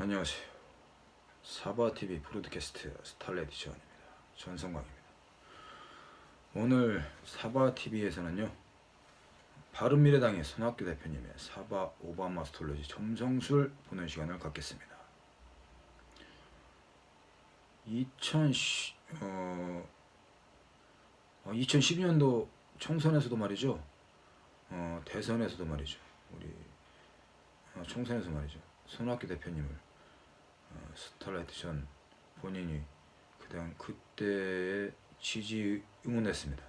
안녕하세요. 사바TV 브로드캐스트 스탈레디 지원입니다. 전성광입니다. 오늘 사바TV에서는요. 바른미래당의 손학규 대표님의 사바 오바마 스톨러지 점성술 보는 시간을 갖겠습니다. 2010, 어, 2012년도 총선에서도 말이죠. 어, 대선에서도 말이죠. 우리 어, 총선에서 말이죠. 손학규 대표님을 어, 스타라이트 전 본인이 그당 그때 지지 응원했습니다.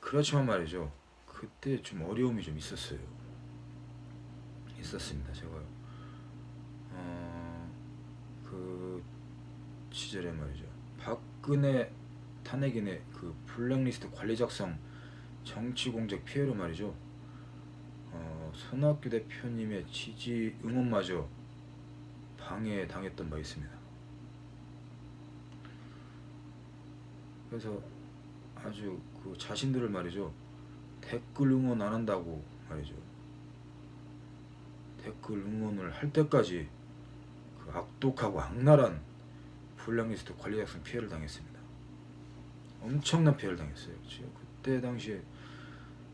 그렇지만 말이죠. 그때 좀 어려움이 좀 있었어요. 있었습니다. 제가 어, 그 시절에 말이죠. 박근혜 탄핵인의 그 블랙리스트 관리 작성 정치 공작 피해로 말이죠. 어, 손학규 대표님의 지지 응원마저 방해 당했던 바 있습니다. 그래서 아주 그 자신들을 말이죠. 댓글 응원 안 한다고 말이죠. 댓글 응원을 할 때까지 그 악독하고 악랄한 블랙리스트 관리 작성 피해를 당했습니다. 엄청난 피해를 당했어요. 지금 그때 당시에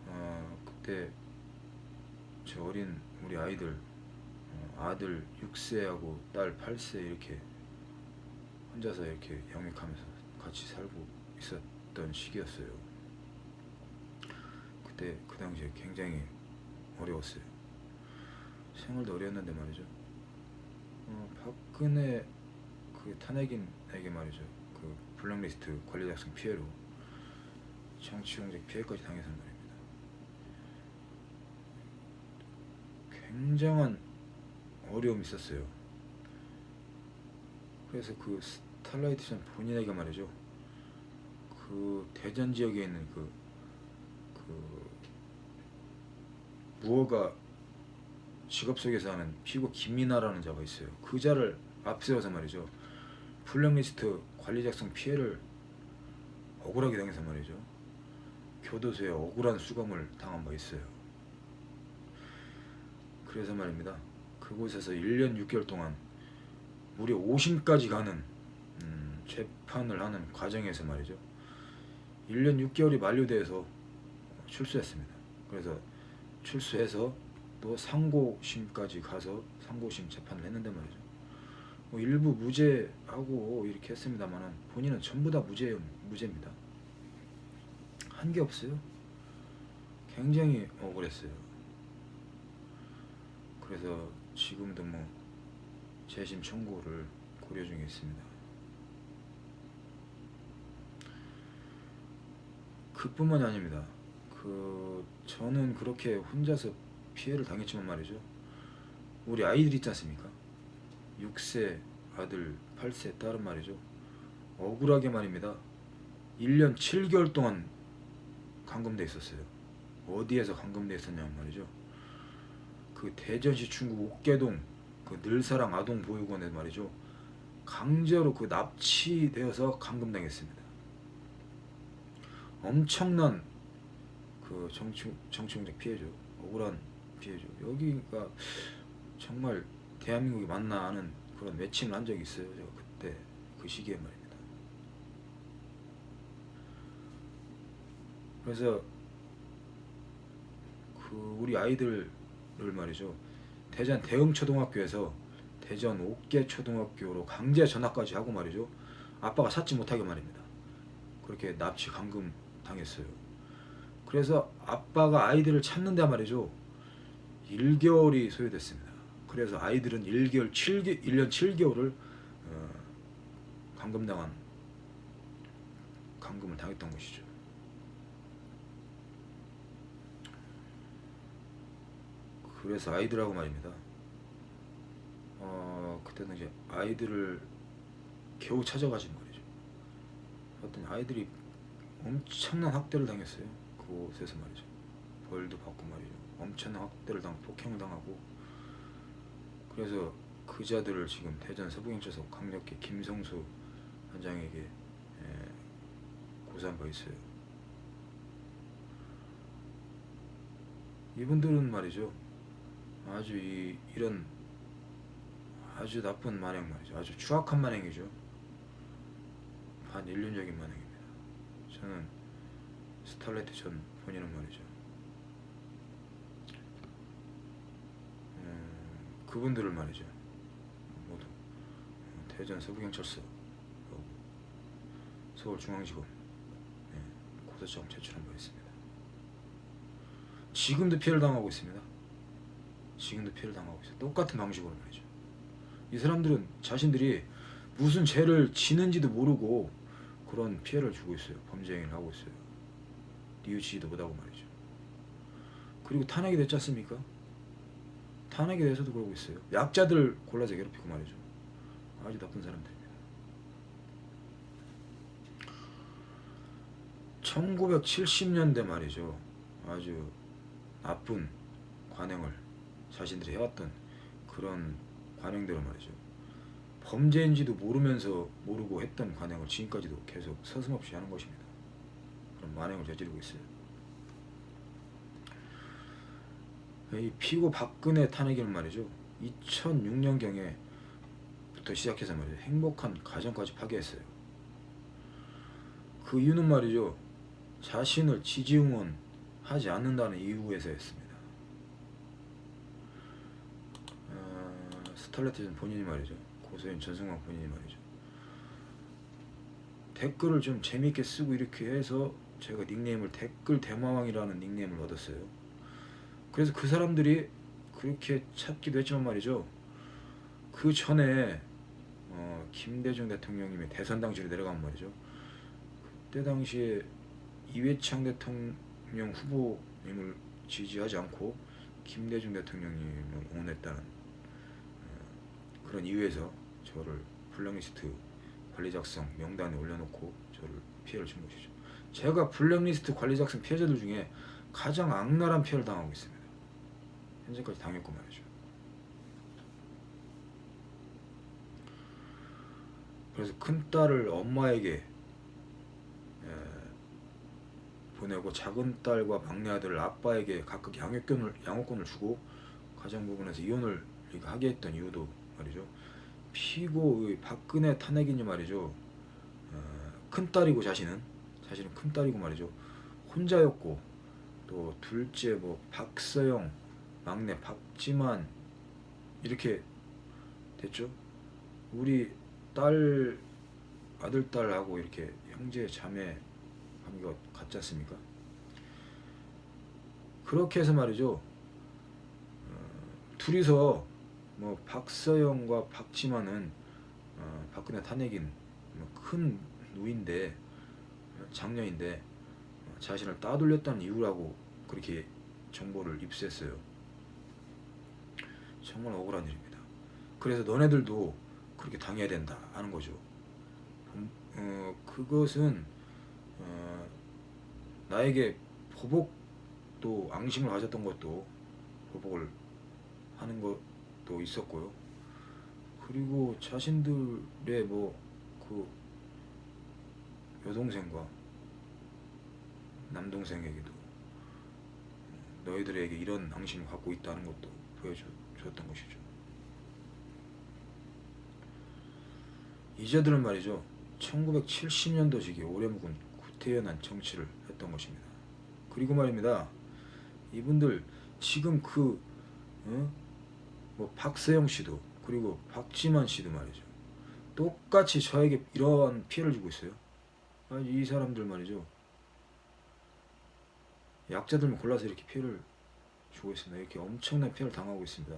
어, 그때 저 어린 우리 아이들 어, 아들 6세하고 딸 8세 이렇게 혼자서 이렇게 영입하면서 같이 살고 있었던 시기였어요. 그때 그 당시에 굉장히 어려웠어요. 생활도 어려웠는데 말이죠. 어, 박근혜 그 탄핵인에게 말이죠. 그 블랙리스트 관리 작성 피해로 정치 공작 피해까지 당해서 말입니다. 굉장한 어려움이 있었어요. 그래서 그 스탈라이트전 본인에게 말이죠. 그 대전 지역에 있는 그, 그 무허가 직업 속에서 하는 피고 김민아라는 자가 있어요. 그 자를 앞세워서 말이죠. 블랙리스트 관리 작성 피해를 억울하게 당해서 말이죠. 교도소에 억울한 수감을 당한 바 있어요. 그래서 말입니다. 그곳에서 1년 6개월 동안 무려 5심까지 가는 음, 재판을 하는 과정에서 말이죠. 1년 6개월이 만료돼서 출소했습니다. 그래서 출소해서 또 상고심까지 가서 상고심 재판을 했는데 말이죠. 뭐 일부 무죄하고 이렇게 했습니다만 본인은 전부 다 무죄, 무죄입니다. 한 게 없어요. 굉장히 억울했어요. 그래서 지금도 뭐 재심 청구를 고려 중에 있습니다. 그뿐만이 아닙니다. 그 저는 그렇게 혼자서 피해를 당했지만 말이죠. 우리 아이들 있지 않습니까? 6세 아들, 8세 딸은 말이죠. 억울하게 말입니다. 1년 7개월 동안 감금돼 있었어요. 어디에서 감금돼 있었냐면 말이죠. 그 대전시 충북 옥계동 그 늘사랑 아동보육원에 말이죠. 강제로 그 납치되어서 감금당했습니다. 엄청난 그 정치 정치공작 피해죠. 억울한 피해죠. 여기가 정말 대한민국이 맞나 하는 그런 매칭을 한 적이 있어요. 제가 그때 그 시기에 말입니다. 그래서 그 우리 아이들 을 말이죠. 대전 대흥초등학교에서 대전 옥계초등학교로 강제 전학까지 하고 말이죠. 아빠가 찾지 못하게 말입니다. 그렇게 납치 감금 당했어요. 그래서 아빠가 아이들을 찾는데 말이죠. 1개월이 소요됐습니다. 그래서 아이들은 1개월 7개 1년 7개월을 어, 감금당한 감금을 당했던 것이죠. 그래서 아이들하고 말입니다. 어, 그때는 이제 아이들을 겨우 찾아가신 말이죠. 어떤 아이들이 엄청난 학대를 당했어요. 그곳에서 말이죠. 벌도 받고 말이죠. 엄청난 학대를 당, 폭행을 당하고 그래서 그자들을 지금 대전 서부경찰서 강력히 김성수 원장에게 예, 고소한 바 있어요. 이분들은 말이죠. 아주 이, 이런 아주 나쁜 만행 말이죠. 아주 추악한 만행이죠. 반인륜적인 만행입니다. 저는 스탈레트 전 본인은 말이죠. 음, 그분들을 말이죠. 모두 대전 서부경찰서 서울중앙지검 예, 고소장 제출한 바 있습니다. 지금도 피해를 당하고 있습니다. 지금도 피해를 당하고 있어요. 똑같은 방식으로 말이죠. 이 사람들은 자신들이 무슨 죄를 지는지도 모르고 그런 피해를 주고 있어요. 범죄 행위를 하고 있어요. 뉘우치지도 못하고 말이죠. 그리고 탄핵이 됐지 않습니까? 탄핵에 대해서도 그러고 있어요. 약자들 골라서 괴롭히고 말이죠. 아주 나쁜 사람들입니다. 1970년대 말이죠. 아주 나쁜 관행을 자신들이 해왔던 그런 관행대로 말이죠. 범죄인지도 모르면서 모르고 했던 관행을 지금까지도 계속 서슴없이 하는 것입니다. 그런 만행을 저지르고 있어요. 이 피고 박근혜 탄핵을 말이죠. 2006년경에 부터 시작해서 말이죠. 행복한 가정까지 파괴했어요. 그 이유는 말이죠. 자신을 지지 응원하지 않는다는 이유에서였습니다. 어, 스탈레트는 본인이 말이죠. 고소인 전승광 본인이 말이죠. 댓글을 좀 재밌게 쓰고 이렇게 해서 제가 닉네임을 댓글 대마왕이라는 닉네임을 얻었어요. 그래서 그 사람들이 그렇게 찾기도 했지만 말이죠. 그 전에 어, 김대중 대통령님의 대선 당시로 내려가면 말이죠. 그때 당시에 이회창 대통령 후보님을 지지하지 않고 김대중 대통령님을 응원했다는 어, 그런 이유에서 저를 블랙리스트 관리 작성 명단에 올려놓고 저를 피해를 준 것이죠. 제가 블랙리스트 관리 작성 피해자들 중에 가장 악랄한 피해를 당하고 있습니다. 현재까지 당했고 말이죠. 그래서 큰 딸을 엄마에게 에, 보내고 작은 딸과 막내 아들을 아빠에게 각각 양육권을 양육권을 주고 가정 부분에서 이혼을 하게 했던 이유도 말이죠. 피고의 박근혜 탄핵이니 말이죠. 어, 큰 딸이고 자신은 자신은 큰 딸이고 말이죠. 혼자였고 또 둘째 뭐 박서영 막내 박지만 이렇게 됐죠. 우리 딸 아들 딸하고 이렇게 형제 자매 관계가 같지 않습니까? 그렇게 해서 말이죠. 어, 둘이서 뭐 박서영과 박지만은 어, 박근혜 탄핵인 뭐큰 누인데 장녀인데 어, 자신을 따돌렸다는 이유라고 그렇게 정보를 입수했어요. 정말 억울한 일입니다. 그래서 너네들도 그렇게 당해야 된다 하는 거죠. 어, 그것은 어, 나에게 보복도 앙심을 가졌던 것도 보복을 하는 것 도 있었고요. 그리고 자신들의 뭐 그 여동생과 남동생에게도 너희들에게 이런 앙심을 갖고 있다는 것도 보여줬던 것이죠. 이자들은 말이죠. 1970년도식의 오래 묵은 구태연한 정치를 했던 것입니다. 그리고 말입니다. 이분들 지금 그 어? 뭐 박세영 씨도 그리고 박지만 씨도 말이죠. 똑같이 저에게 이러한 피해를 주고 있어요. 이 사람들 말이죠. 약자들만 골라서 이렇게 피해를 주고 있습니다. 이렇게 엄청난 피해를 당하고 있습니다.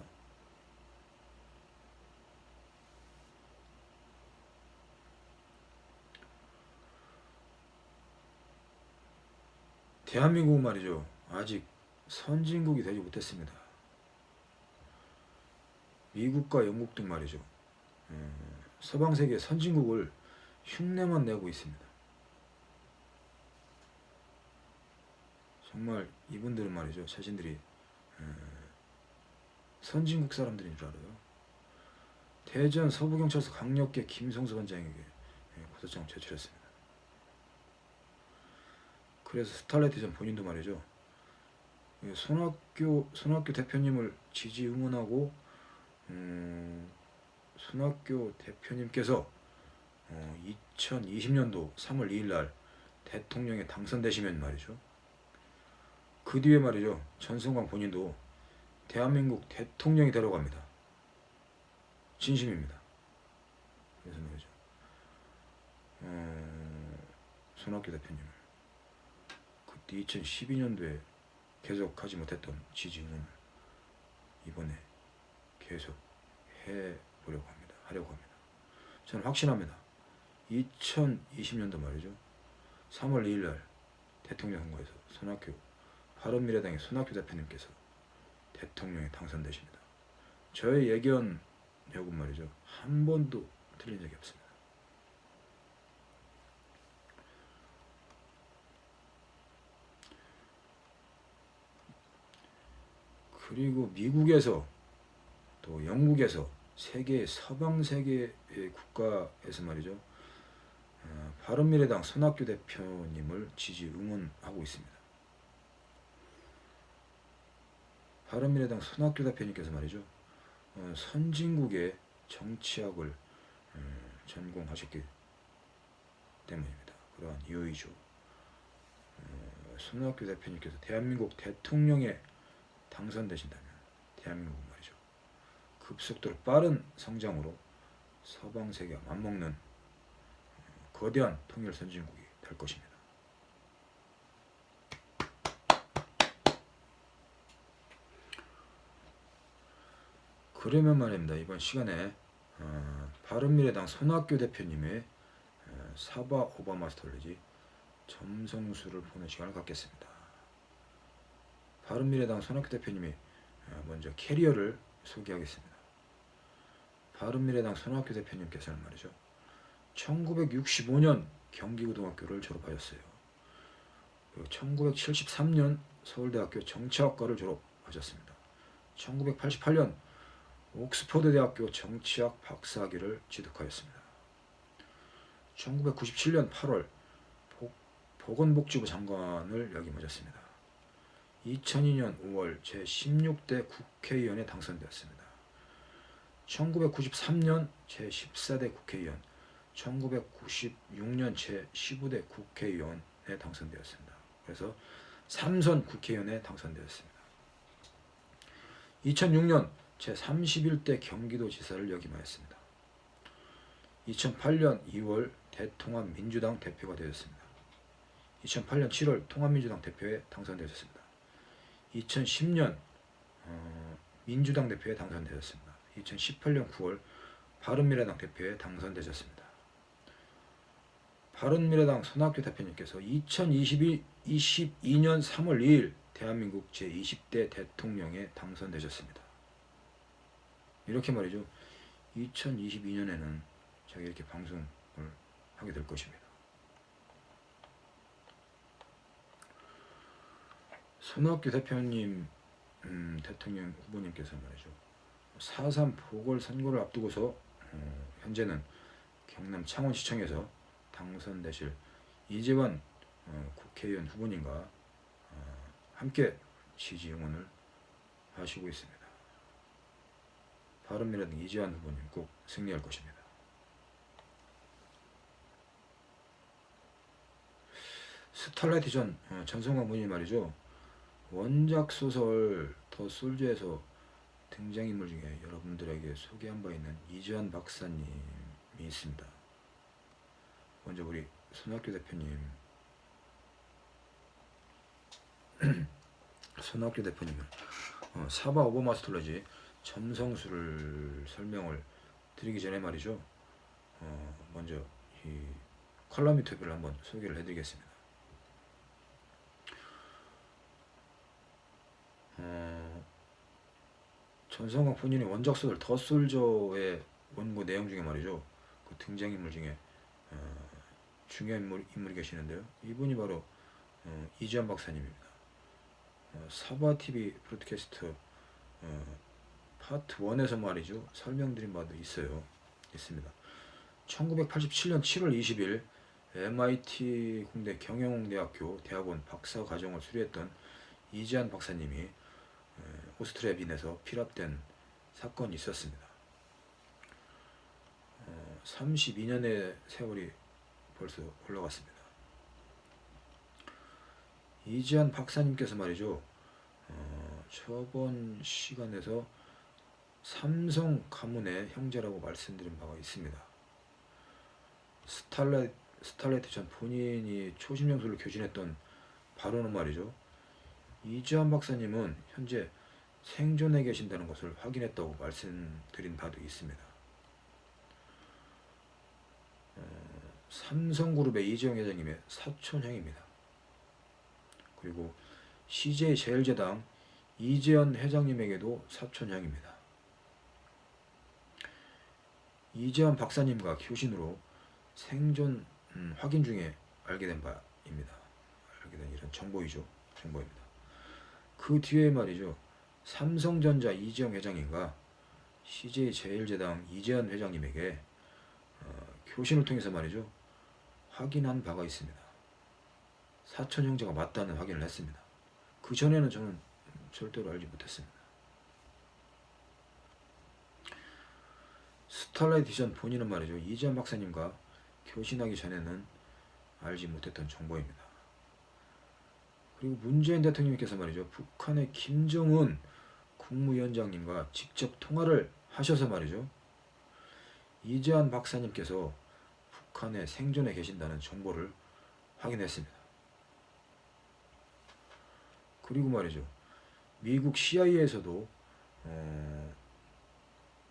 대한민국은 말이죠. 아직 선진국이 되지 못했습니다. 미국과 영국 등 말이죠. 서방 세계 선진국을 흉내만 내고 있습니다. 정말 이분들은 말이죠. 자신들이 선진국 사람들인 줄 알아요. 대전 서부경찰서 강력계 김성수 원장에게 고소장을 제출했습니다. 그래서 스탈레티전 본인도 말이죠. 손학규 손학규 대표님을 지지 응원하고 음, 손학규 대표님께서 어, 2020년도 3월 2일 날 대통령에 당선되시면 말이죠. 그 뒤에 말이죠. 전승광 본인도 대한민국 대통령이 되려고 합니다. 진심입니다. 그래서 말이죠. 어, 손학규 대표님을 그때 2012년도에 계속 하지 못했던 지지는 이번에 계속 해보려고 합니다. 하려고 합니다. 저는 확신합니다. 2020년도 말이죠. 3월 2일 날 대통령 선거에서 손학규 바른미래당의 손학규 대표님께서 대통령에 당선되십니다. 저의 예견 여군 말이죠. 한 번도 틀린 적이 없습니다. 그리고 미국에서 또 영국에서 세계 서방 세계의 국가에서 말이죠. 어, 바른미래당 손학규 대표님을 지지 응원하고 있습니다. 바른미래당 손학규 대표님께서 말이죠. 어, 선진국의 정치학을 어, 전공하셨기 때문입니다. 그러한 이유이죠. 어, 손학규 대표님께서 대한민국 대통령에 당선되신다면 대한민국. 급속도로 빠른 성장으로 서방 세계와 맞먹는 어, 거대한 통일 선진국이 될 것입니다. 그러면 말입니다. 이번 시간에 어, 바른미래당 손학규 대표님의 어, 사바 오바마 스톨리지 점성술을 보는 시간을 갖겠습니다. 바른미래당 손학규 대표님이 어, 먼저 캐리어를 소개하겠습니다. 바른미래당 손학규 대표님께서는 말이죠. 1965년 경기고등학교를 졸업하셨어요. 그리고 1973년 서울대학교 정치학과를 졸업하셨습니다. 1988년 옥스퍼드 대학교 정치학 박사학위를 취득하였습니다. 1997년 8월 보건복지부 장관을 역임하셨습니다. 2002년 5월 제16대 국회의원에 당선되었습니다. 1993년 제14대 국회의원, 1996년 제15대 국회의원에 당선되었습니다. 그래서 3선 국회의원에 당선되었습니다. 2006년 제31대 경기도지사를 역임하였습니다. 2008년 2월 대통합 민주당 대표가 되었습니다. 2008년 7월 통합민주당 대표에 당선되셨습니다. 2010년 어, 민주당 대표에 당선되셨습니다. 2018년 9월 바른미래당 대표에 당선되셨습니다. 바른미래당 손학규 대표님께서 2022, 22년 3월 2일 대한민국 제20대 대통령에 당선되셨습니다. 이렇게 말이죠. 2022년에는 제가 이렇게 방송을 하게 될 것입니다. 손학규 대표님 음, 대통령 후보님께서 말이죠. 4.3 보궐선거를 앞두고서 어, 현재는 경남 창원시청에서 당선되실 이재환 어, 국회의원 후보님과 어, 함께 지지 응원을 하시고 있습니다. 바른미래당 이재환 후보님 꼭 승리할 것입니다. 스탈라이트 전 어, 전성광 분이 말이죠. 원작 소설 더 솔저에서 등장인물 중에 여러분들에게 소개한 바 있는 이재환 박사님이 있습니다. 먼저 우리 손학규 대표님 손학규 대표님은 어, 사바 오버마스터러지 점성술을 설명을 드리기 전에 말이죠. 어, 먼저 이 컬럼 유튜브를 한번 소개를 해드리겠습니다. 어, 전성광 본인이 원작 소설 더 솔저의 원고 내용 중에 말이죠. 그 등장인물 중에 어, 중요한 인물, 인물이 계시는데요. 이분이 바로 어, 이지환 박사님입니다. 어, 사바TV 브로드캐스트 어, 파트 1에서 말이죠. 설명드린 바도 있어요. 있습니다. 1987년 7월 20일 MIT 공대 경영대학교 대학원 박사 과정을 수료했던 이지한 박사님이 오스트리아 빈에서 피랍된 사건이 있었습니다. 32년의 세월이 벌써 흘러갔습니다. 이지한 박사님께서 말이죠. 어, 저번 시간에서 삼성 가문의 형제라고 말씀드린 바가 있습니다. 스탈렛, 스탈레트 전 본인이 초심영수를 교신했던 바로는 말이죠. 이지한 박사님은 현재 생존해 계신다는 것을 확인했다고 말씀드린 바도 있습니다. 어, 삼성그룹의 이재용 회장님의 사촌형입니다. 그리고 CJ 제일제당 이재현 회장님에게도 사촌형입니다. 이재현 박사님과 교신으로 생존 음, 확인 중에 알게 된 바입니다. 알게 된 이런 정보이죠. 정보입니다. 그 뒤에 말이죠. 삼성전자 이재용 회장님과 CJ 제일제당 이재현 회장님에게 어, 교신을 통해서 말이죠. 확인한 바가 있습니다. 사촌 형제가 맞다는 확인을 했습니다. 그 전에는 저는 절대로 알지 못했습니다. 스탈라이트 디전 본인은 말이죠. 이재현 박사님과 교신하기 전에는 알지 못했던 정보입니다. 그리고 문재인 대통령께서 말이죠. 북한의 김정은 국무위원장님과 직접 통화를 하셔서 말이죠. 이재한 박사님께서 북한에 생존해 계신다는 정보를 확인했습니다. 그리고 말이죠. 미국 CIA에서도 어,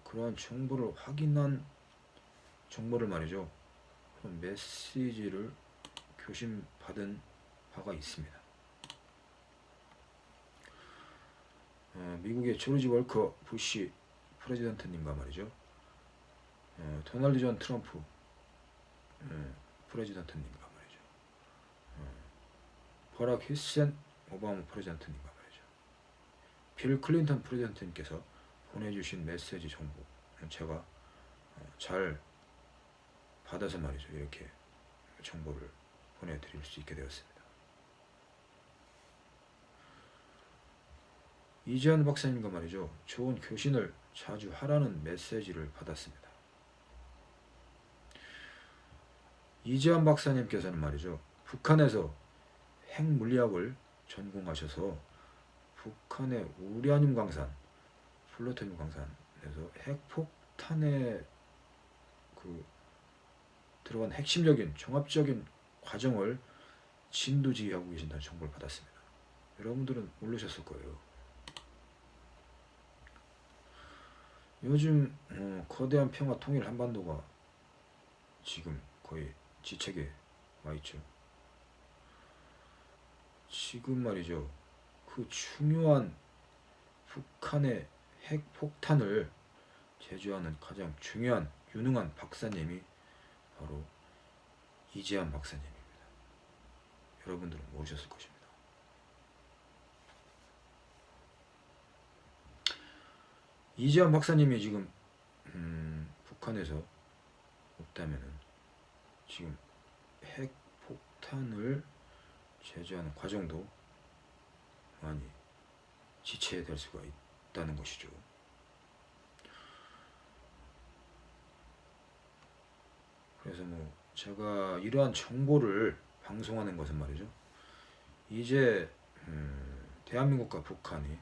그러한 정보를 확인한 정보를 말이죠. 메시지를 교신받은 바가 있습니다. 미국의 조지 월커 부시 President님과 말이죠. 어, 도널드 존 트럼프 어, President님과 말이죠. 어, 버락 휴센 오바마 프레지던트님과 말이죠. 빌 클린턴 프레지던트님께서 보내주신 메시지 정보 제가 어, 잘 받아서 말이죠. 이렇게 정보를 보내드릴 수 있게 되었습니다. 이재현 박사님과 말이죠. 좋은 교신을 자주 하라는 메시지를 받았습니다. 이재현 박사님께서는 말이죠. 북한에서 핵물리학을 전공하셔서 북한의 우라늄 광산, 플루토늄 광산에서 핵폭탄에 그 들어간 핵심적인 종합적인 과정을 진두지휘하고 계신다는 정보를 받았습니다. 여러분들은 모르셨을 거예요. 요즘 어, 거대한 평화 통일 한반도가 지금 거의 지책에 와 있죠. 지금 말이죠. 그 중요한 북한의 핵폭탄을 제조하는 가장 중요한 유능한 박사님이 바로 이재한 박사님입니다. 여러분들은 모르셨을 것입니다. 이재한 박사님이 지금 음, 북한에서 없다면은 지금 핵폭탄을 제조하는 과정도 많이 지체될 수가 있다는 것이죠. 그래서 뭐 제가 이러한 정보를 방송하는 것은 말이죠. 이제 음, 대한민국과 북한이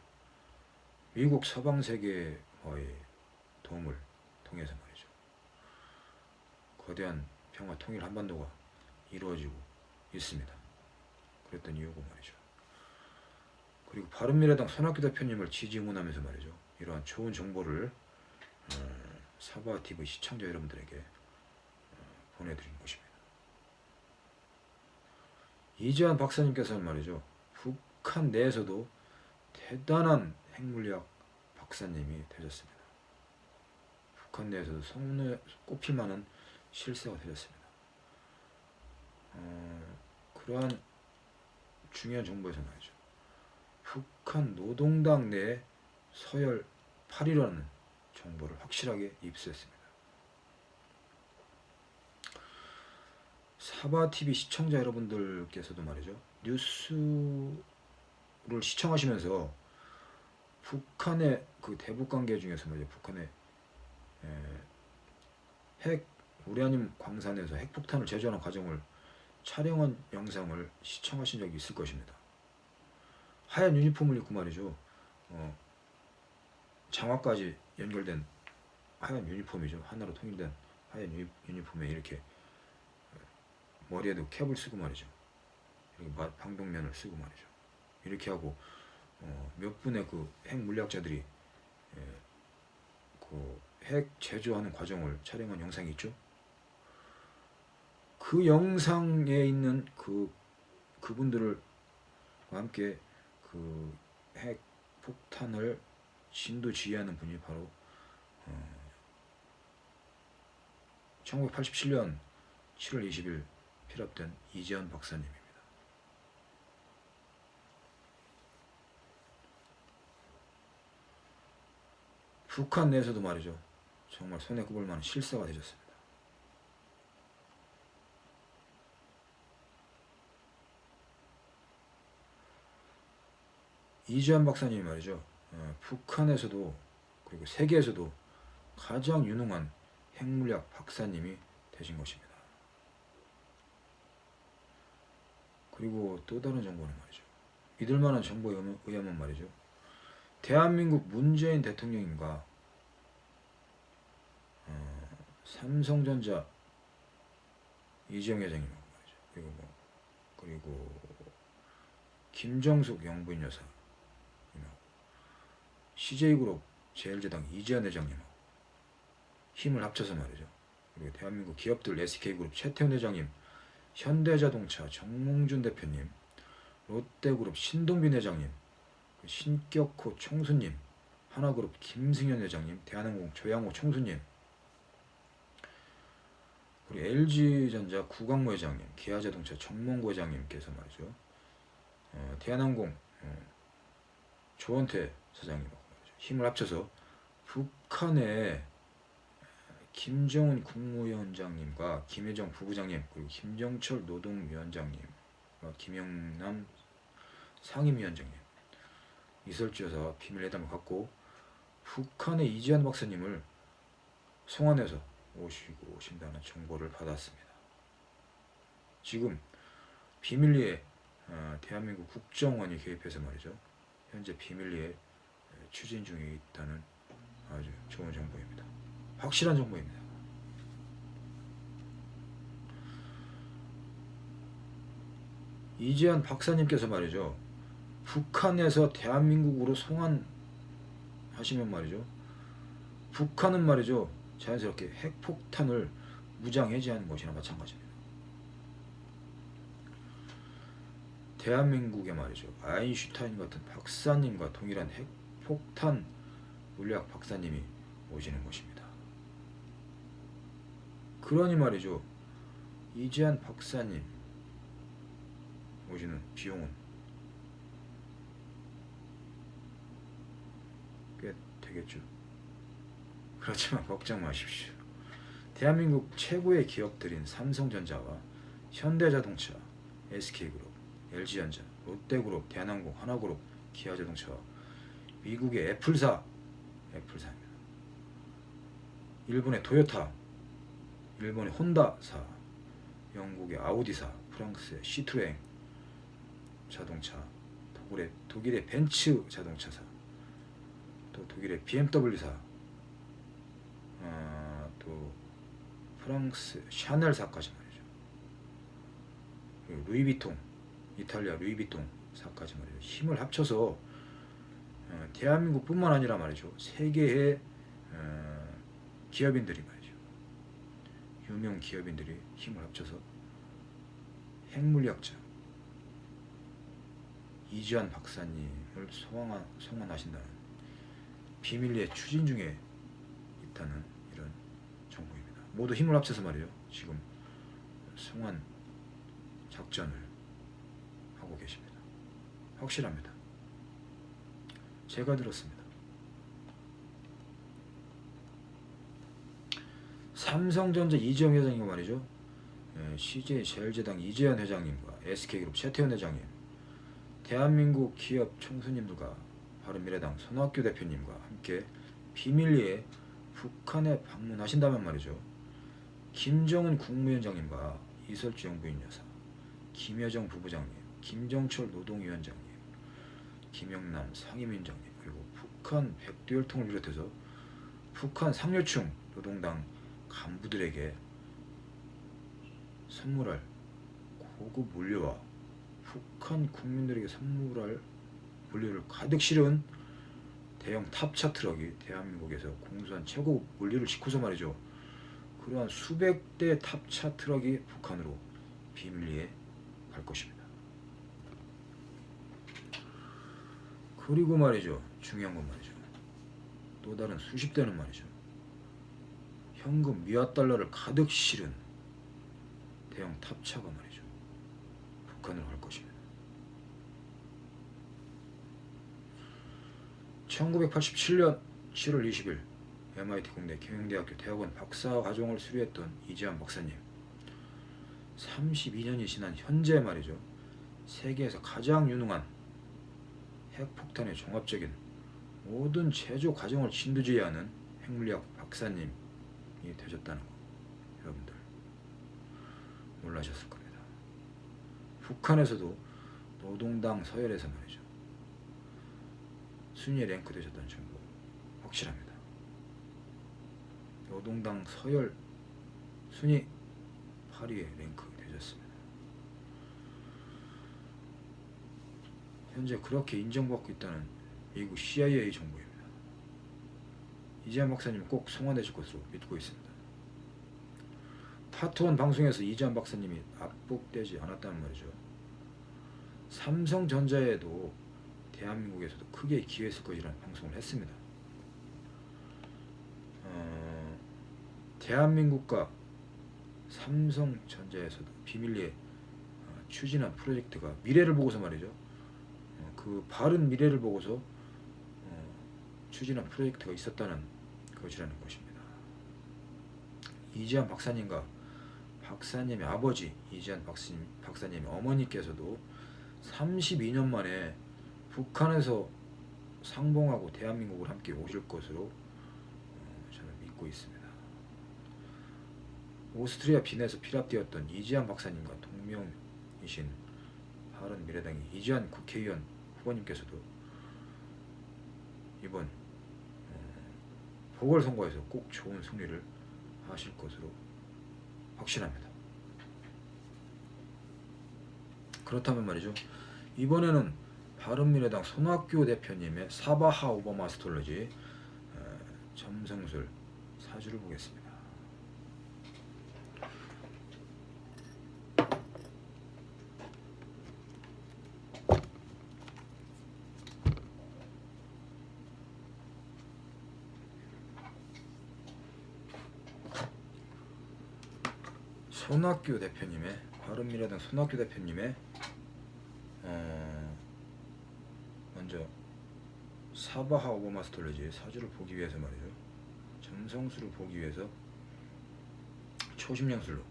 미국 서방 세계와의 도움을 통해서 말이죠. 거대한 평화 통일 한반도가 이루어지고 있습니다. 그랬던 이유고 말이죠. 그리고 바른미래당 손학규 대표님을 지지 응원하면서 말이죠. 이러한 좋은 정보를 어, 사바 TV 시청자 여러분들에게 어, 보내드린 것입니다. 이재환 박사님께서는 말이죠. 북한 내에서도 대단한 핵물리학 박사님이 되셨습니다. 북한 내에서도 손에 꼽힐 만한 실세가 되셨습니다. 어, 그러한 중요한 정보에서 말이죠. 북한 노동당 내 서열 8위라는 정보를 확실하게 입수했습니다. 사바TV 시청자 여러분들께서도 말이죠. 뉴스를 시청하시면서 북한의 그 대북 관계 중에서 말이죠. 북한의 에, 핵 우라늄 광산에서 핵폭탄을 제조하는 과정을 촬영한 영상을 시청하신 적이 있을 것입니다. 하얀 유니폼을 입고 말이죠. 어, 장화까지 연결된 하얀 유니폼이죠. 하나로 통일된 하얀 유니, 유니폼에 이렇게 어, 머리에도 캡을 쓰고 말이죠. 이렇게 마- 방독면을 쓰고 말이죠. 이렇게 하고 어, 몇 분의 그 핵 물리학자들이 예, 그핵 제조하는 과정을 촬영한 영상이 있죠. 그 영상에 있는 그 그분들과 함께 그 핵 폭탄을 진두지휘하는 분이 바로 어, 1987년 7월 20일 피랍된 이재현 박사님입니다. 북한 내에서도 말이죠. 정말 손에 꼽을 만한 실사가 되셨습니다. 이지한 박사님이 말이죠. 어, 북한에서도 그리고 세계에서도 가장 유능한 핵물리학 박사님이 되신 것입니다. 그리고 또 다른 정보는 말이죠. 믿을 만한 정보에 의하면 말이죠. 대한민국 문재인 대통령님과 어, 삼성전자 이재용 말이죠. 그리고 뭐 그리고 김정숙 영부인 여사님하고 CJ그룹 제일제당 이재현 회장님하고 힘을 합쳐서 말이죠. 그리고 대한민국 기업들 SK그룹 최태원 회장님, 현대자동차 정몽준 대표님, 롯데그룹 신동빈 회장님, 그 신격호 총수님, 하나그룹 김승현 회장님, 대한항공 조양호 총수님, 그리고 LG전자 구광모 회장님, 기아자동차 정몽구 회장님께서 말이죠. 어, 대한항공 어, 조원태 말이죠. 힘을 합쳐서 북한의 김정은 국무위원장님과 김혜정 부부장님 그리고 김정철 노동위원장님과 김영남 상임위원장님 이설지어서 비밀회담을 갖고 북한의 이지한 박사님을 송환해서 오시고 오신다는 정보를 받았습니다. 지금 비밀리에 어, 대한민국 국정원이 개입해서 말이죠. 현재 비밀리에 추진 중에 있다는 아주 좋은 정보입니다. 확실한 정보입니다. 이재한 박사님께서 말이죠. 북한에서 대한민국으로 송환하시면 말이죠. 북한은 말이죠. 자연스럽게 핵폭탄을 무장해제하는 것이나 마찬가지입니다. 대한민국에 말이죠. 아인슈타인 같은 박사님과 동일한 핵폭탄 물리학 박사님이 오시는 것입니다. 그러니 말이죠. 이재한 박사님 오시는 비용은 되겠죠. 그렇지만 걱정 마십시오. 대한민국 최고의 기업들인 삼성전자와 현대자동차, SK그룹, LG전자, 롯데그룹, 대한항공, 하나그룹, 기아자동차와 미국의 애플사, 애플사입니다. 일본의 토요타, 일본의 혼다사, 영국의 아우디사, 프랑스의 시트로엥 자동차, 독일의 벤츠 자동차사, 또 독일의 BMW사, 아, 또 프랑스 샤넬사까지 말이죠. 루이비통, 이탈리아 루이비통 사까지 말이죠. 힘을 합쳐서 어, 대한민국 뿐만 아니라 말이죠. 세계의 어, 기업인들이 말이죠. 유명 기업인들이 힘을 합쳐서 핵물리학자 이지한 박사님을 소환하, 소환하신다는 비밀리에 추진 중에 있다는 이런 정보입니다. 모두 힘을 합쳐서 말이죠. 지금 송환 작전을 하고 계십니다. 확실합니다. 제가 들었습니다. 삼성전자 이재용 회장님 말이죠. 예, CJ 제일제당 이재현 회장님과 SK그룹 최태원 회장님, 대한민국 기업 총수님들과 바른미래당 손학규 대표님과 함께 비밀리에 북한에 방문하신다면 말이죠. 김정은 국무위원장님과 이설주 영부인 여사, 김여정 부부장님, 김정철 노동위원장님, 김영남 상임위원장님 그리고 북한 백두혈통을 비롯해서 북한 상류층 노동당 간부들에게 선물할 고급 물류와 북한 국민들에게 선물할 물류를 가득 실은 대형 탑차 트럭이 대한민국에서 공수한 최고 물류를 싣고서 말이죠. 그러한 수백 대 탑차 트럭이 북한으로 비밀리에 갈 것입니다. 그리고 말이죠. 중요한 건 말이죠. 또 다른 수십 대는 말이죠. 현금 미화 달러를 가득 실은 대형 탑차가 말이죠. 북한으로 갈 것입니다. 1987년 7월 20일 MIT 공대 경영대학교 대학원 박사 과정을 수료했던 이지한 박사님. 32년이 지난 현재 말이죠. 세계에서 가장 유능한 핵폭탄의 종합적인 모든 제조 과정을 진두지휘하는 핵물리학 박사님이 되셨다는 거 여러분들 놀라셨을 겁니다. 북한에서도 노동당 서열에서 말이죠 순위에 랭크 되셨다는 정보 확실합니다. 노동당 서열 순위 8위에 랭크 되셨습니다. 현재 그렇게 인정받고 있다는 미국 CIA 정보입니다. 이재한 박사님 꼭 송환되실 것으로 믿고 있습니다. 파트원 방송에서 이재한 박사님이 압박되지 않았다는 말이죠. 삼성전자에도 대한민국에서도 크게 기여했을 것이라는 방송을 했습니다. 어, 대한민국과 삼성전자에서도 비밀리에 어, 추진한 프로젝트가 미래를 보고서 말이죠. 어, 그 바른 미래를 보고서 어, 추진한 프로젝트가 있었다는 것이라는 것입니다. 이지한 박사님과 박사님의 아버지 이지한 박사님, 박사님의 어머니께서도 32년 만에 북한에서 상봉하고 대한민국을 함께 오실 것으로 어, 저는 믿고 있습니다. 오스트리아 빈에서 피랍되었던 이지한 박사님과 동명이신 바른 미래당의 이지한 국회의원 후보님께서도 이번 어, 보궐선거에서 꼭 좋은 승리를 하실 것으로 확신합니다. 그렇다면 말이죠. 이번에는 바른미래당 손학규 대표님의 사바하 오바마 스톨러지 점성술 사주를 보겠습니다. 손학규 대표님의 바른미래당 손학규 대표님의 어, 먼저 사바하 오바마 스톨리지 사주를 보기 위해서 말이죠. 점성술을 보기 위해서 초심량술로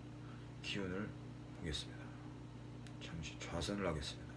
기운을 보겠습니다. 잠시 좌선을 하겠습니다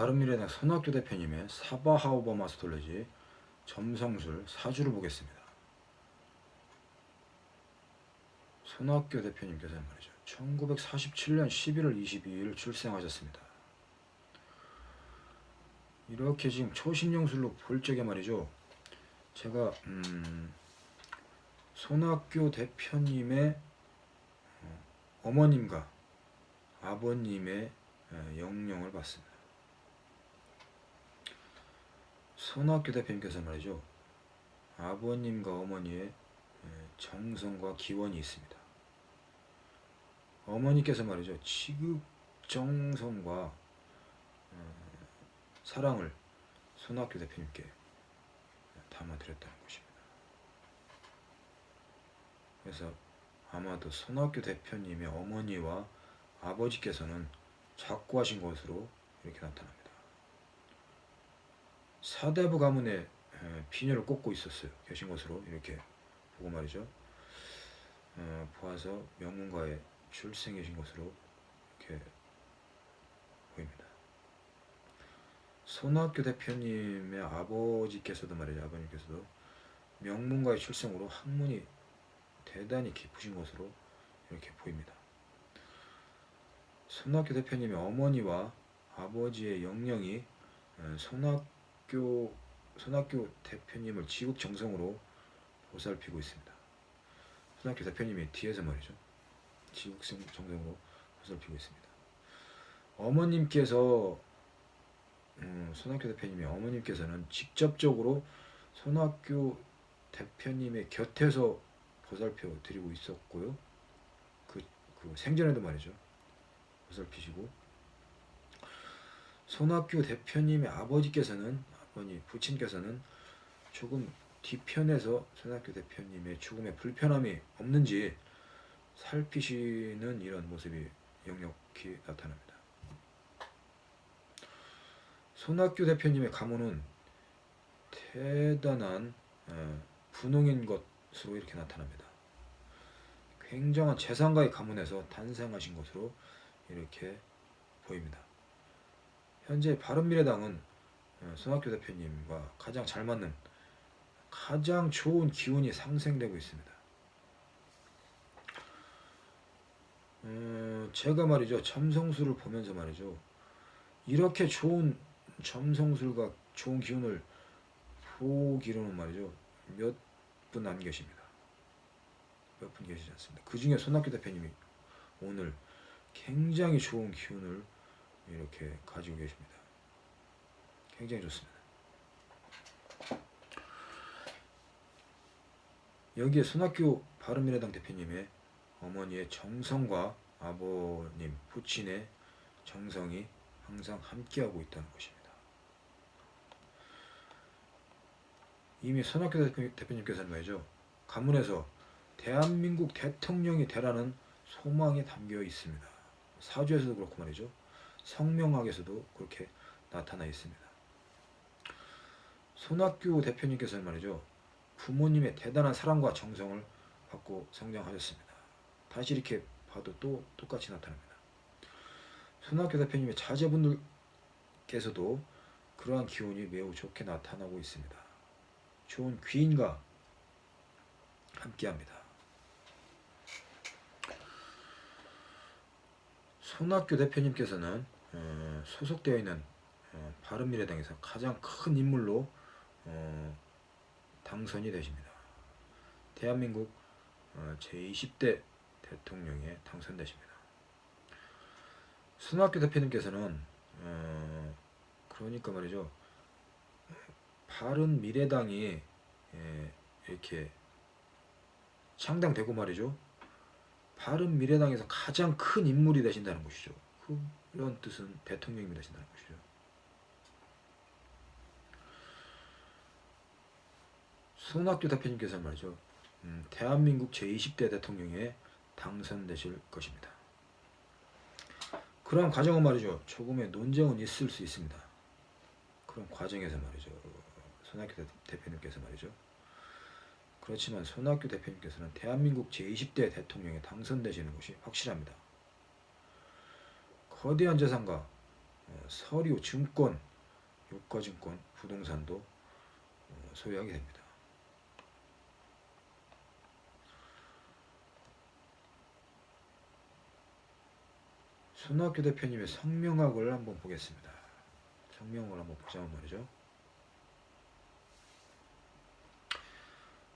바른미래당 손학규 대표님의 사바하오바 마스톨레지 점성술 사주를 보겠습니다. 손학규 대표님께서 말이죠. 1947년 11월 22일 출생하셨습니다. 이렇게 지금 초신용술로 볼 적에 말이죠. 제가 음, 손학규 대표님의 어, 어머님과 아버님의 에, 영령을 봤습니다. 손학규 대표님께서 말이죠. 아버님과 어머니의 에, 정성과 기원이 있습니다. 어머니께서 말이죠. 지극 정성과 어, 사랑을 손학규 대표님께 담아드렸다는 것입니다. 그래서 아마도 손학규 대표님의 어머니와 아버지께서는 작고하신 것으로 이렇게 나타납니다. 사대부 가문에 에, 비녀를 꽂고 있었어요. 계신 것으로 이렇게 보고 말이죠. 어, 보아서 명문가에 출생계신 것으로 이렇게 보입니다. 손학규 대표님의 아버지께서도 말이죠. 아버님께서도 명문가의 출생으로 학문이 대단히 깊으신 것으로 이렇게 보입니다. 손학규 대표님의 어머니와 아버지의 영령이 에, 손학 규 손학규 대표님을 지극정성으로 보살피고 있습니다. 손학규 대표님이 뒤에서 말이죠. 지극정성으로 보살피고 있습니다. 어머님께서 음, 손학규 대표님의 어머님께서는 직접적으로 손학규 대표님의 곁에서 보살펴 드리고 있었고요. 그, 그 생전에도 말이죠. 보살피시고 손학규 대표님의 아버지께서는 아버님 부친께서는 조금 뒤편에서 손학규 대표님의 죽음에 불편함이 없는지 살피시는 이런 모습이 역력히 나타납니다. 손학규 대표님의 가문은 대단한 에, 분홍인 것으로 이렇게 나타납니다. 굉장한 재산가의 가문에서 탄생하신 것으로 이렇게 보입니다. 현재 바른미래당은 에, 손학규 대표님과 가장 잘 맞는 가장 좋은 기운이 상생되고 있습니다. 어, 제가 말이죠 점성술을 보면서 말이죠 이렇게 좋은 점성술과 좋은 기운을 보기로는 말이죠 몇 분 안 계십니다. 몇 분 계시지 않습니다. 그 중에 손학규 대표님이 오늘 굉장히 좋은 기운을 이렇게 가지고 계십니다. 굉장히 좋습니다. 여기에 손학규 바른미래당 대표님의 어머니의 정성과 아버님 부친의 정성이 항상 함께하고 있다는 것입니다. 이미 손학규 대표- 대표님께서는 말이죠. 가문에서 대한민국 대통령이 되라는 소망이 담겨 있습니다. 사주에서도 그렇고 말이죠. 성명학에서도 그렇게 나타나 있습니다. 손학규 대표님께서는 말이죠. 부모님의 대단한 사랑과 정성을 받고 성장하셨습니다. 다시 이렇게 봐도 또 똑같이 나타납니다. 손학규 대표님의 자제분들께서도 그러한 기운이 매우 좋게 나타나고 있습니다. 좋은 귀인과 함께합니다. 손학규 대표님께서는 어, 소속되어 있는 어, 바른미래당에서 가장 큰 인물로 어, 당선이 되십니다. 대한민국 어, 제20대 대통령에 당선되십니다. 손학규 대표님께서는 어, 그러니까 말이죠. 바른 미래당이 예, 이렇게 창당되고 말이죠. 바른 미래당에서 가장 큰 인물이 되신다는 것이죠. 그런 뜻은 대통령이 되신다는 것이죠. 손학규 대표님께서 말이죠. 음, 대한민국 제20대 대통령에 당선되실 것입니다. 그런 과정은 말이죠. 조금의 논쟁은 있을 수 있습니다. 그런 과정에서 말이죠. 손학규 대- 대표님께서 말이죠. 그렇지만 손학규 대표님께서는 대한민국 제20대 대통령에 당선되시는 것이 확실합니다. 거대한 재산과 어, 서류, 증권, 유가증권, 부동산도 어, 소유하게 됩니다. 손학규 대표님의 성명학을 한번 보겠습니다. 성명을 한번 보자면 말이죠.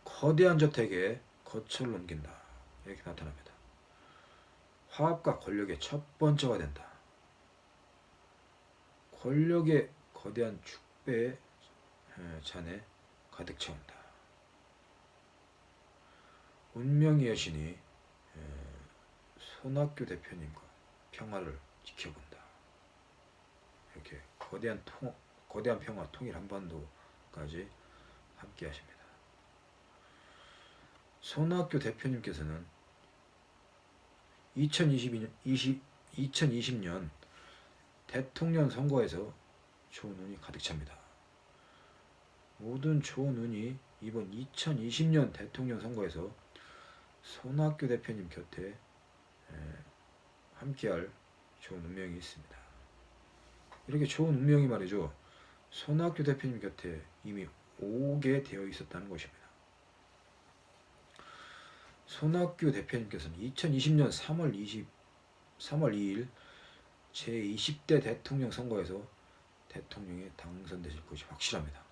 거대한 저택에 거처를 옮긴다. 이렇게 나타납니다. 화합과 권력의 첫 번째가 된다. 권력의 거대한 축배에 잔에 가득 채운다. 운명의 여신이 손학규 대표님과 평화를 지켜본다. 이렇게 거대한 통, 거대한 평화, 통일 한반도까지 함께 하십니다. 손학규 대표님께서는 2022년, 20, 2020년 대통령 선거에서 좋은 운이 가득 찹니다. 모든 좋은 운이 이번 2020년 대통령 선거에서 손학규 대표님 곁에 함께할 좋은 운명이 있습니다. 이렇게 좋은 운명이 말이죠. 손학규 대표님 곁에 이미 오게 되어 있었다는 것입니다. 손학규 대표님께서는 2020년 3월 20, 3월 2일 제20대 대통령 선거에서 대통령에 당선되실 것이 확실합니다.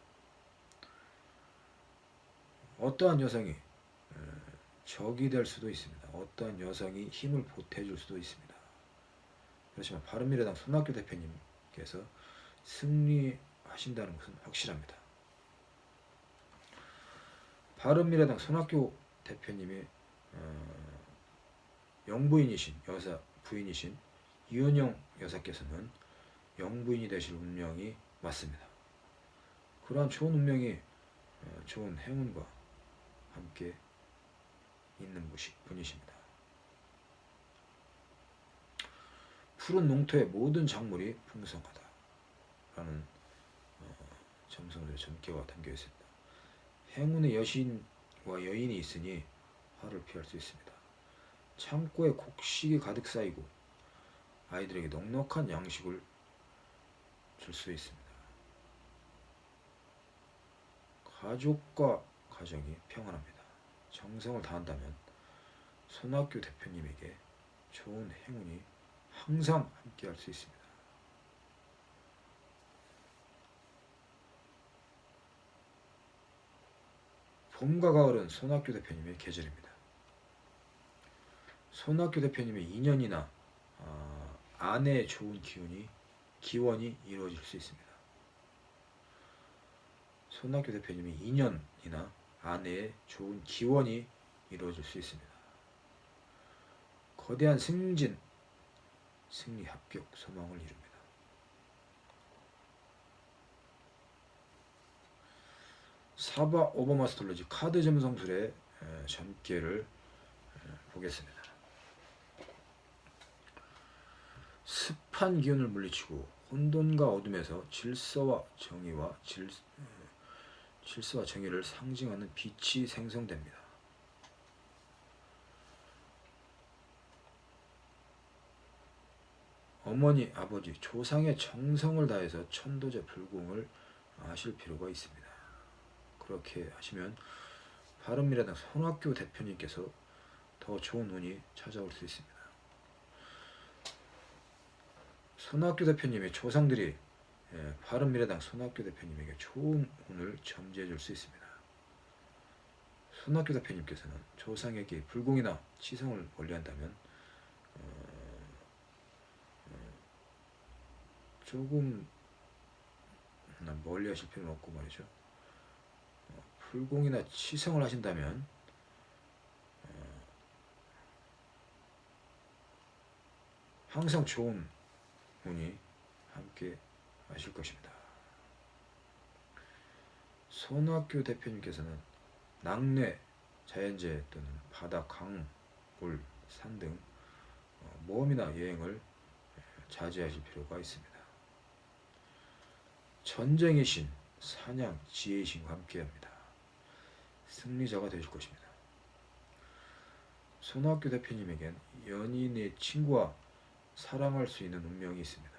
어떠한 여성이 적이 될 수도 있습니다. 어떠한 여성이 힘을 보태줄 수도 있습니다. 그렇지만 바른미래당 손학규 대표님께서 승리하신다는 것은 확실합니다. 바른미래당 손학규 대표님의 어, 영부인이신 여사 부인이신 이은영 여사께서는 영부인이 되실 운명이 맞습니다. 그러한 좋은 운명이 어, 좋은 행운과 함께 있는 분이십니다. 푸른 농토의 모든 작물이 풍성하다. 라는 어, 점성들의 전개가 담겨 있습니다. 행운의 여신과 여인이 있으니 화를 피할 수 있습니다. 창고에 곡식이 가득 쌓이고 아이들에게 넉넉한 양식을 줄 수 있습니다. 가족과 가정이 평안합니다. 정성을 다한다면 손학규 대표님에게 좋은 행운이 항상 함께 할 수 있습니다. 봄과 가을은 손학규 대표님의 계절입니다. 손학규 대표님의 2년이나 어, 아내의 좋은 기운이 기원이 이루어질 수 있습니다. 손학규 대표님이 2년이나 아내의 좋은 기원이 이루어질 수 있습니다. 거대한 승진, 승리 합격 소망을 이룹니다. 사바 오버마스터로지 카드 점성술의 전개를 보겠습니다. 습한 기운을 물리치고 혼돈과 어둠에서 질서와 정의와 질, 질서와 정의를 상징하는 빛이 생성됩니다. 어머니, 아버지, 조상의 정성을 다해서 천도제 불공을 하실 필요가 있습니다. 그렇게 하시면 바른미래당 손학규 대표님께서 더 좋은 운이 찾아올 수 있습니다. 손학규 대표님의 조상들이 예, 바른미래당 손학규 대표님에게 좋은 운을 점지해 줄 수 있습니다. 손학규 대표님께서는 조상에게 불공이나 치성을 원리한다면 어, 어, 조금 멀리 하실 필요는 없고 말이죠. 어, 불공이나 치성을 하신다면 어, 항상 좋은 운이 함께 하실 것입니다. 손학규 대표님께서는 낙뢰, 자연재해 또는 바다, 강, 물, 산 등 모험이나 여행을 자제하실 필요가 있습니다. 전쟁의 신, 사냥, 지혜의 신과 함께합니다. 승리자가 되실 것입니다. 손학규 대표님에겐 연인의 친구와 사랑할 수 있는 운명이 있습니다.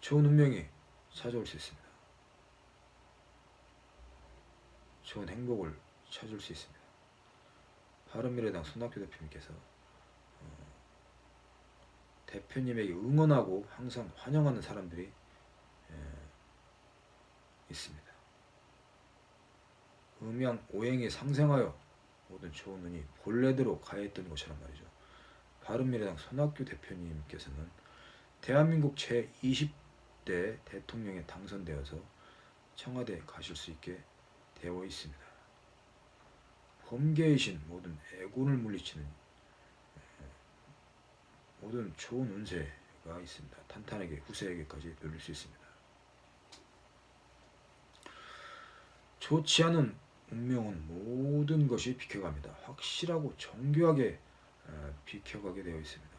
좋은 운명이 찾아올 수 있습니다. 좋은 행복을 찾을 수 있습니다. 바른미래당 손학규 대표님께서 어, 대표님에게 응원하고 항상 환영하는 사람들이 에, 있습니다. 음양 오행이 상생하여 모든 좋은 운이 본래대로 가했던 것처럼 말이죠. 바른미래당 손학규 대표님께서는 대한민국 제20대 대통령에 당선되어서 청와대에 가실 수 있게 되어 있습니다. 범계이신 모든 애군을 물리치는 에, 모든 좋은 운세가 있습니다. 탄탄하게 후세에게까지 누릴 수 있습니다. 좋지 않은 운명은 모든 것이 비켜갑니다. 확실하고 정교하게 에, 비켜가게 되어 있습니다.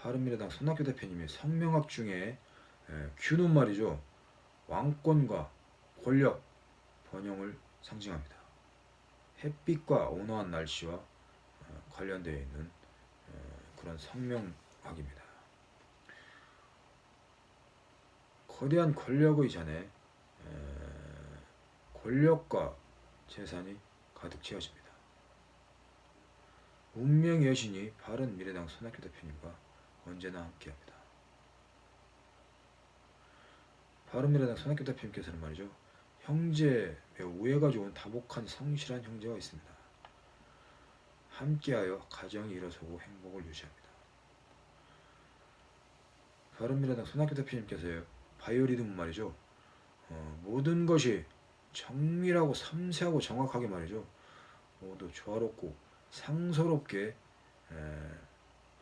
바른미래당 손학규 대표님의 성명학 중에 에, Q는 말이죠. 왕권과 권력, 번영을 상징합니다. 햇빛과 온화한 날씨와 어, 관련되어 있는 어, 그런 성명학입니다. 거대한 권력의 잔에 에, 권력과 재산이 가득 채워집니다. 운명의 여신이 바른 미래당 손학규 대표님과 언제나 함께합니다. 바른미래당 손학규 대표님께서는 말이죠. 형제 매우 우애가 좋은 다복한 성실한 형제가 있습니다. 함께하여 가정이 일어서고 행복을 유지합니다. 바른미래당 손학규 대표님께서요. 바이오리듬 말이죠. 어, 모든 것이 정밀하고 섬세하고 정확하게 말이죠. 모두 조화롭고 상서롭게 에,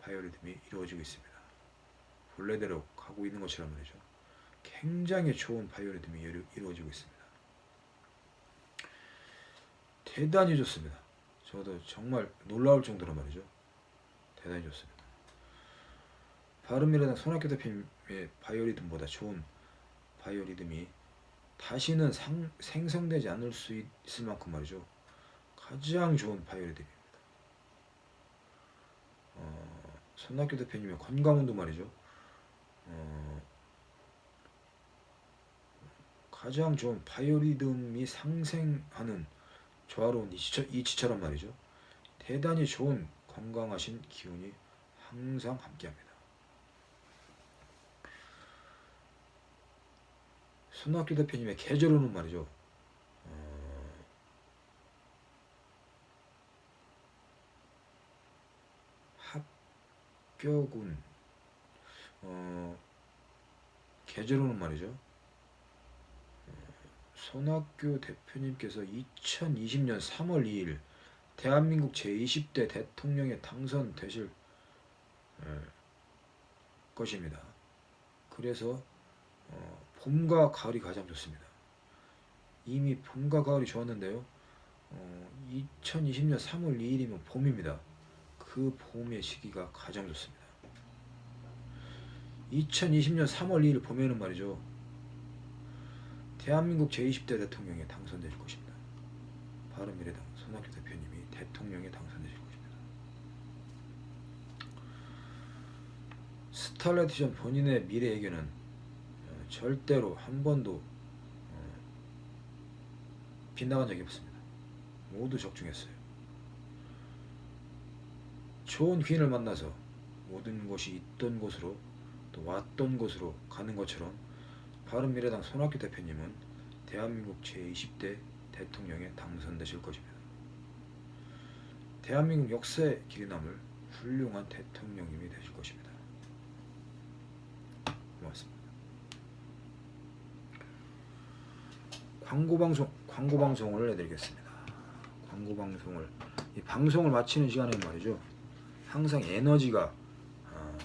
바이오리듬이 이루어지고 있습니다. 본래대로 가고 있는 것처럼 말이죠. 굉장히 좋은 바이오리듬이 이루- 이루어지고 있습니다. 대단히 좋습니다. 저도 정말 놀라울 정도로 말이죠. 대단히 좋습니다. 바른미래당 손학규 대표님의 바이오리듬보다 좋은 바이오리듬이 다시는 상, 생성되지 않을 수 있, 을 만큼 말이죠. 가장 좋은 바이오리듬입니다. 어, 손학규 대표님의 건강운도 말이죠. 어, 가장 좋은 바이오리듬이 상생하는 조화로운 이치처, 이치처럼 말이죠. 대단히 좋은 건강하신 기운이 항상 함께합니다. 손학규 대표님의 계절운은 말이죠. 어, 합격운 어, 계절운은 말이죠. 손학규 대표님께서 2020년 3월 2일 대한민국 제20대 대통령에 당선되실 에, 것입니다. 그래서 어, 봄과 가을이 가장 좋습니다. 이미 봄과 가을이 좋았는데요. 어, 2020년 3월 2일이면 봄입니다. 그 봄의 시기가 가장 좋습니다. 2020년 3월 2일 봄에는 말이죠. 대한민국 제20대 대통령에 당선되실 것입니다. 바른미래당 손학규 대표님이 대통령에 당선되실 것입니다. 스탈라이티전 본인의 미래 예견은 어, 절대로 한 번도 어, 빗나간 적이 없습니다. 모두 적중했어요. 좋은 귀인을 만나서 모든 것이 있던 곳으로 또 왔던 곳으로 가는 것처럼 바른미래당 손학규 대표님은 대한민국 제20대 대통령에 당선되실 것입니다. 대한민국 역사에 길이 남을 훌륭한 대통령님이 되실 것입니다. 고맙습니다. 광고 방송 광고 방송을 해드리겠습니다. 광고 방송을 이 방송을 마치는 시간에 말이죠. 항상 에너지가 아,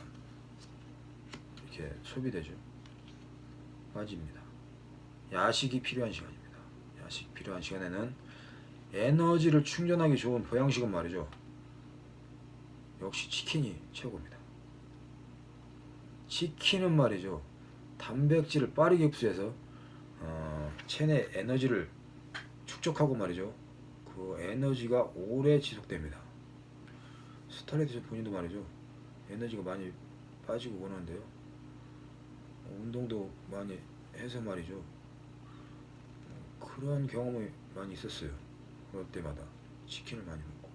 이렇게 소비되죠. 빠집니다. 야식이 필요한 시간입니다. 야식 필요한 시간에는 에너지를 충전하기 좋은 보양식은 말이죠. 역시 치킨이 최고입니다. 치킨은 말이죠. 단백질을 빠르게 흡수해서 어, 체내 에너지를 축적하고 말이죠. 그 에너지가 오래 지속됩니다. 스타레이트 본인도 말이죠. 에너지가 많이 빠지고 그러는데요. 운동도 많이 해서 말이죠. 어, 그런 경험이 많이 있었어요. 그럴 때마다 치킨을 많이 먹고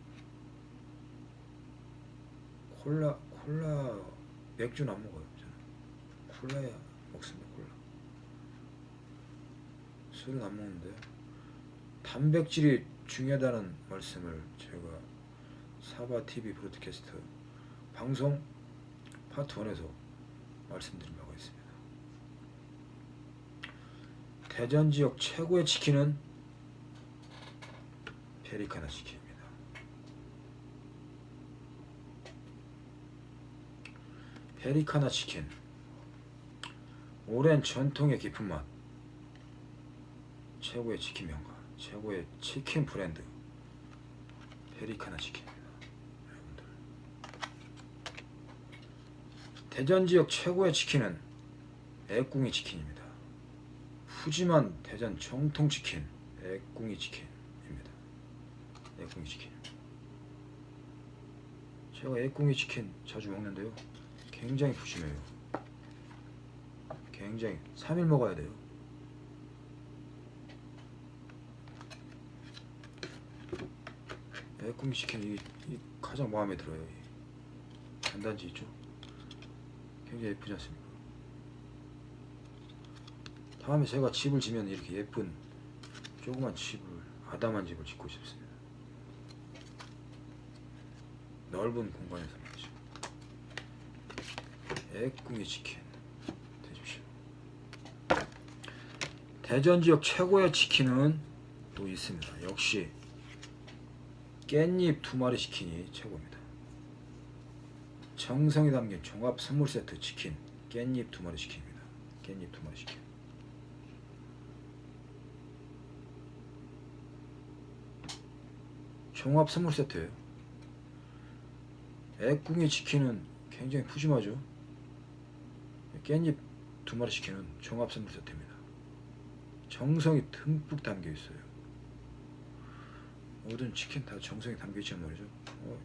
콜라 콜라 맥주는 안 먹어요. 저는 콜라야 먹습니다. 콜라 술은 안 먹는데요. 단백질이 중요하다는 말씀을 제가 사바 TV 브로드캐스트 방송 파트 1에서 말씀드린 바가 있습니다. 대전 지역 최고의 치킨은 페리카나 치킨입니다. 페리카나 치킨 오랜 전통의 깊은 맛 최고의 치킨 명가 최고의 치킨 브랜드 페리카나 치킨입니다. 여러분들 대전 지역 최고의 치킨은 애꿍이 치킨입니다. 푸짐한 대전 정통 치킨 애꿍이 치킨입니다. 애꿍이 치킨. 제가 애꿍이 치킨 자주 먹는데요. 굉장히 푸짐해요. 굉장히 3일 먹어야 돼요. 애꿈이 치킨 이, 이 가장 마음에 들어요. 이 단단지 있죠? 굉장히 예쁘지 않습니까? 다음에 제가 집을 지면 이렇게 예쁜 조그만 집을 아담한 집을 짓고 싶습니다. 넓은 공간에서 말이죠. 애꿈이 치킨 드십시오. 대전 지역 최고의 치킨은 또 있습니다. 역시 깻잎 두 마리 치킨이 최고입니다. 정성이 담긴 종합 선물 세트 치킨 깻잎 두 마리 치킨입니다. 깻잎 두 마리 치킨. 종합 선물 세트예요. 애꿍이 치킨은 굉장히 푸짐하죠. 깻잎 두 마리 치킨은 종합 선물 세트입니다. 정성이 듬뿍 담겨 있어요. 모든 치킨 다 정성이 담겨 있단 말이죠. 어.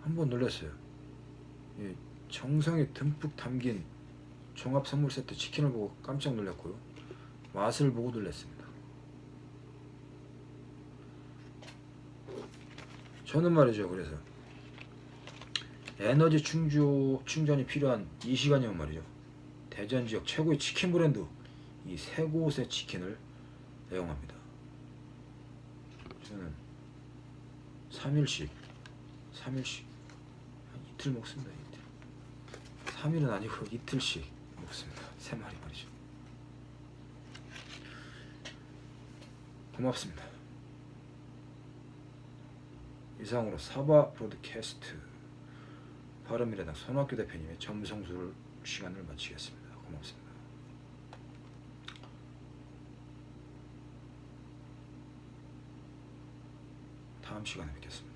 한번 놀랐어요. 이 정성이 듬뿍 담긴 종합 선물 세트 치킨을 보고 깜짝 놀랐고요. 맛을 보고 놀랐습니다. 저는 말이죠. 그래서 에너지 충주, 충전이 필요한 이 시간이면 말이죠. 대전 지역 최고의 치킨 브랜드 이 세 곳의 치킨을 애용합니다. 저는 3일씩 3일씩 한 이틀 먹습니다. 이틀. 3일은 아니고 이틀씩 먹습니다. 세 마리 말이죠. 고맙습니다. 이상으로 사바 브로드캐스트 바른미래당 손학규 대표님의 점성술 시간을 마치겠습니다. 고맙습니다. 다음 시간에 뵙겠습니다.